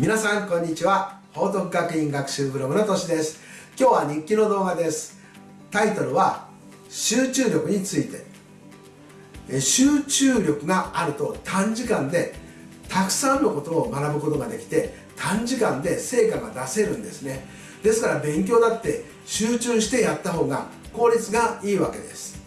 皆さんこんにちは。報徳学院学習ブログのとしです。今日は日記の動画です。タイトルは集中力について。集中力があると短時間でたくさんのことを学ぶことができて短時間で成果が出せるんですね。ですから勉強だって集中してやった方が効率がいいわけです。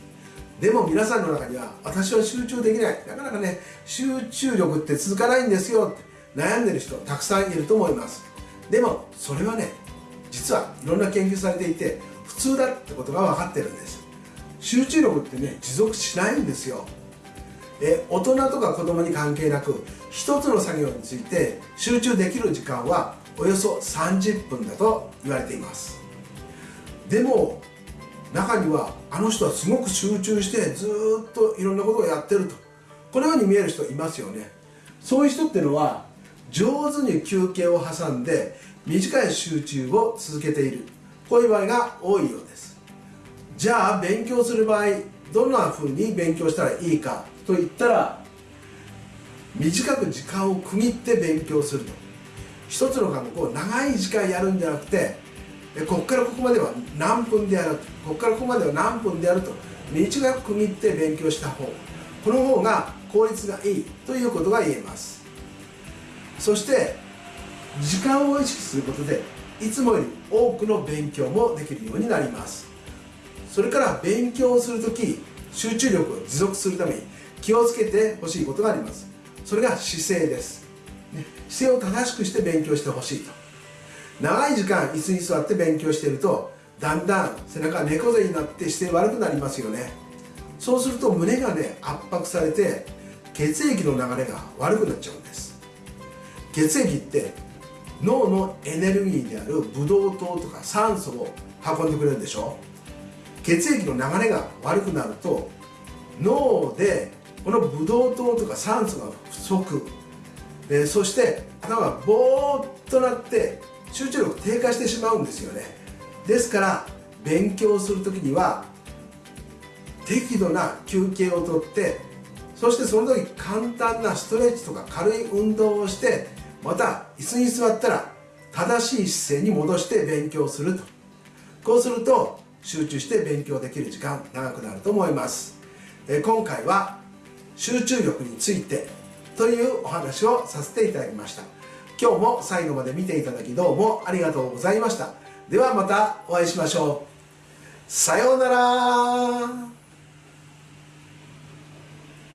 でも皆さんの中には私は集中できない。なかなかね集中力って続かないんですよ。悩んでる人たくさんいると思います。でもそれはね実はいろんな研究されていて普通だってことが分かってるんです。集中力ってね持続しないんですよ。え大人とか子供に関係なく一つの作業について集中できる時間はおよそ30分だと言われています。でも中にはあの人はすごく集中してずっといろんなことをやってると。このように見える人いますよね。そういう人っていうのは上手に休憩を挟んで短い集中を続けている。こういう場合が多いようです。じゃあ勉強する場合どんな風に勉強したらいいかといったら短く時間を区切って勉強すると。一つの科目を長い時間やるんじゃなくてここからここまでは何分でやるとここからここまでは何分でやると短く区切って勉強した方。この方が効率がいいということが言えます。そして時間を意識することでいつもより多くの勉強もできるようになります。それから勉強をするとき集中力を持続するために気をつけてほしいことがあります。それが姿勢です、姿勢を正しくして勉強してほしいと。長い時間椅子に座って勉強しているとだんだん背中が猫背になって姿勢悪くなりますよね。そうすると胸がね圧迫されて血液の流れが悪くなっちゃうんです。血液って脳のエネルギーであるブドウ糖とか酸素を運んでくれるんでしょ？血液の流れが悪くなると脳でこのブドウ糖とか酸素が不足、えー、そして頭がボーっとなって集中力低下してしまうんですよね。ですから勉強する時には適度な休憩をとってそしてその時簡単なストレッチとか軽い運動をしてまた椅子に座ったら正しい姿勢に戻して勉強すると。こうすると集中して勉強できる時間長くなると思います。え今回は集中力についてというお話をさせていただきました。今日も最後まで見ていただきどうもありがとうございました。ではまたお会いしましょう。さようなら。